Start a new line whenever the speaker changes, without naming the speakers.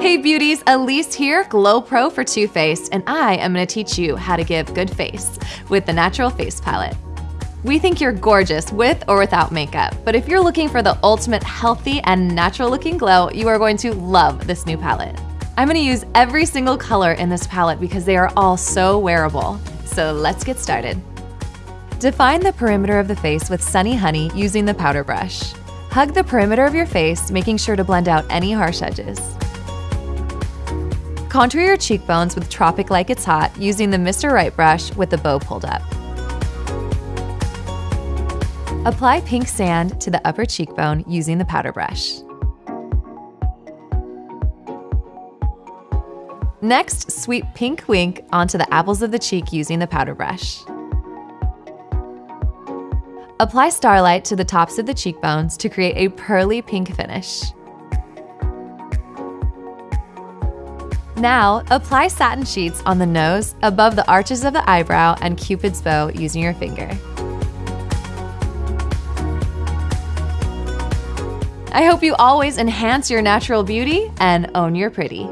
Hey beauties, Elise here, Glow Pro for Too Faced, and I am gonna teach you how to give good face with the Natural Face Palette. We think you're gorgeous with or without makeup, but if you're looking for the ultimate healthy and natural looking glow, you are going to love this new palette. I'm gonna use every single color in this palette because they are all so wearable. So let's get started. Define the perimeter of the face with Sunny Honey using the powder brush. Hug the perimeter of your face, making sure to blend out any harsh edges. Contour your cheekbones with Tropic Like It's Hot using the Mr. Right brush with the bow pulled up. Apply pink sand to the upper cheekbone using the powder brush. Next, sweep pink wink onto the apples of the cheek using the powder brush. Apply Starlight to the tops of the cheekbones to create a pearly pink finish. Now, apply satin sheets on the nose, above the arches of the eyebrow, and cupid's bow using your finger. I hope you always enhance your natural beauty and own your pretty.